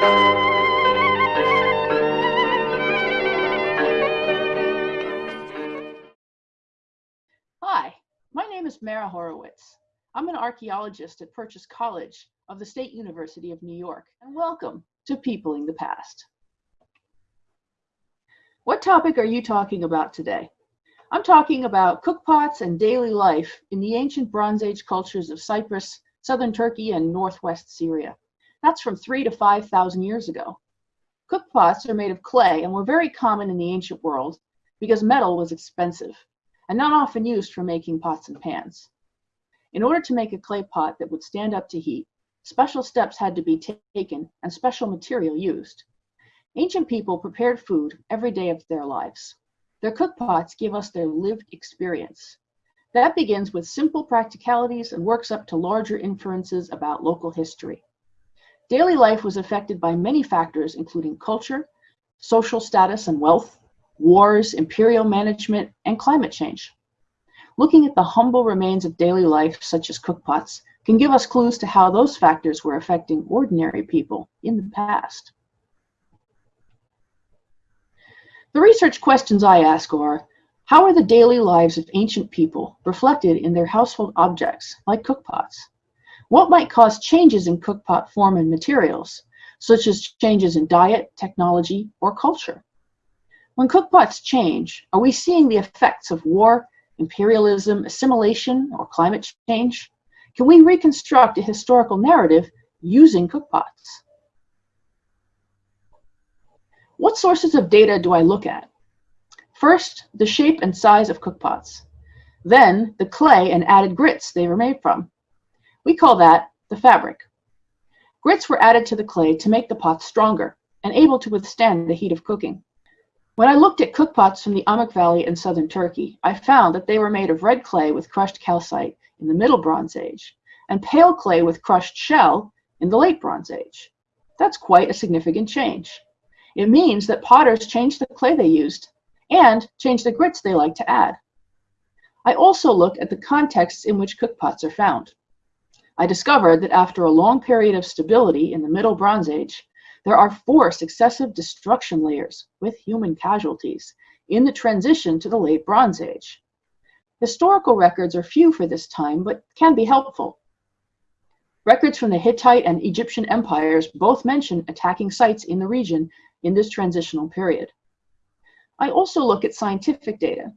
Hi, my name is Mara Horowitz. I'm an archaeologist at Purchase College of the State University of New York, and welcome to Peopling the Past. What topic are you talking about today? I'm talking about cookpots and daily life in the ancient Bronze Age cultures of Cyprus, southern Turkey, and northwest Syria. That's from three to 5,000 years ago. Cookpots are made of clay and were very common in the ancient world because metal was expensive and not often used for making pots and pans. In order to make a clay pot that would stand up to heat, special steps had to be taken and special material used. Ancient people prepared food every day of their lives. Their cookpots give us their lived experience. That begins with simple practicalities and works up to larger inferences about local history. Daily life was affected by many factors, including culture, social status and wealth, wars, imperial management, and climate change. Looking at the humble remains of daily life, such as cookpots, can give us clues to how those factors were affecting ordinary people in the past. The research questions I ask are, how are the daily lives of ancient people reflected in their household objects, like cookpots? What might cause changes in cookpot form and materials, such as changes in diet, technology, or culture? When cookpots change, are we seeing the effects of war, imperialism, assimilation, or climate change? Can we reconstruct a historical narrative using cookpots? What sources of data do I look at? First, the shape and size of cookpots. Then, the clay and added grits they were made from. We call that the fabric. Grits were added to the clay to make the pots stronger and able to withstand the heat of cooking. When I looked at cookpots from the Amuk Valley in southern Turkey, I found that they were made of red clay with crushed calcite in the Middle Bronze Age and pale clay with crushed shell in the Late Bronze Age. That's quite a significant change. It means that potters changed the clay they used and changed the grits they like to add. I also look at the contexts in which cookpots are found. I discovered that after a long period of stability in the Middle Bronze Age, there are four successive destruction layers with human casualties in the transition to the Late Bronze Age. Historical records are few for this time, but can be helpful. Records from the Hittite and Egyptian empires both mention attacking sites in the region in this transitional period. I also look at scientific data.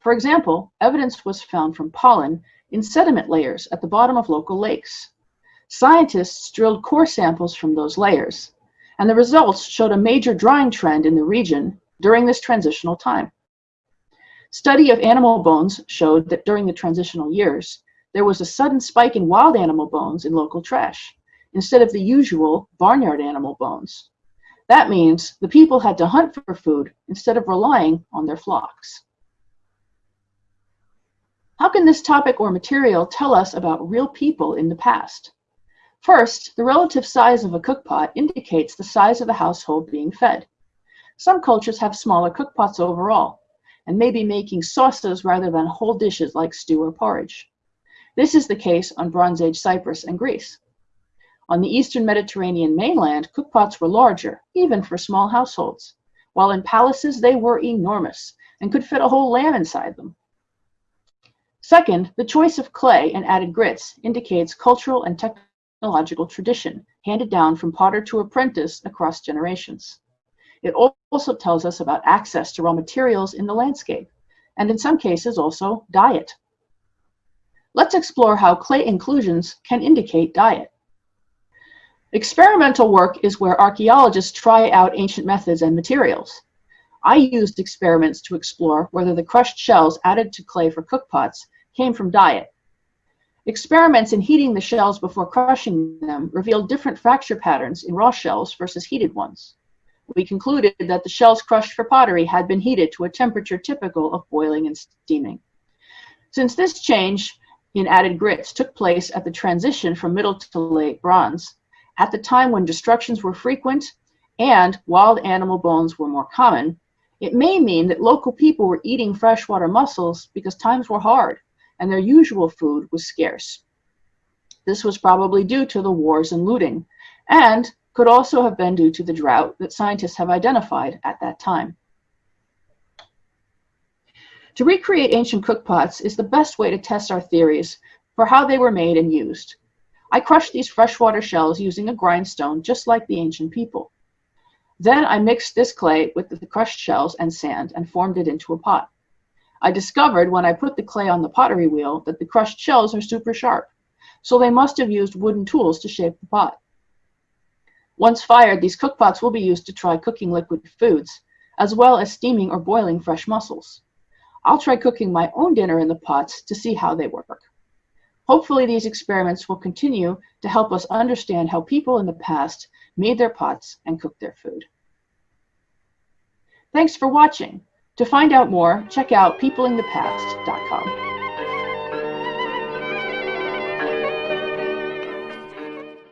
For example, evidence was found from pollen in sediment layers at the bottom of local lakes. Scientists drilled core samples from those layers, and the results showed a major drying trend in the region during this transitional time. Study of animal bones showed that during the transitional years, there was a sudden spike in wild animal bones in local trash, instead of the usual barnyard animal bones. That means the people had to hunt for food instead of relying on their flocks. How can this topic or material tell us about real people in the past? First, the relative size of a cookpot indicates the size of the household being fed. Some cultures have smaller cookpots overall, and may be making sauces rather than whole dishes like stew or porridge. This is the case on Bronze Age Cyprus and Greece. On the eastern Mediterranean mainland, cookpots were larger, even for small households, while in palaces they were enormous and could fit a whole lamb inside them. Second, the choice of clay and added grits indicates cultural and technological tradition handed down from potter to apprentice across generations. It also tells us about access to raw materials in the landscape, and in some cases also diet. Let's explore how clay inclusions can indicate diet. Experimental work is where archaeologists try out ancient methods and materials. I used experiments to explore whether the crushed shells added to clay for cookpots came from diet. Experiments in heating the shells before crushing them revealed different fracture patterns in raw shells versus heated ones. We concluded that the shells crushed for pottery had been heated to a temperature typical of boiling and steaming. Since this change in added grits took place at the transition from Middle to Late Bronze, at the time when destructions were frequent and wild animal bones were more common, it may mean that local people were eating freshwater mussels because times were hard and their usual food was scarce. This was probably due to the wars and looting, and could also have been due to the drought that scientists have identified at that time. To recreate ancient cookpots is the best way to test our theories for how they were made and used. I crushed these freshwater shells using a grindstone just like the ancient people. Then I mixed this clay with the crushed shells and sand and formed it into a pot. I discovered when I put the clay on the pottery wheel that the crushed shells are super sharp, so they must have used wooden tools to shape the pot. Once fired, these cookpots will be used to try cooking liquid foods, as well as steaming or boiling fresh mussels. I'll try cooking my own dinner in the pots to see how they work. Hopefully these experiments will continue to help us understand how people in the past made their pots and cooked their food. Thanks for watching. To find out more, check out peoplingthepast.com.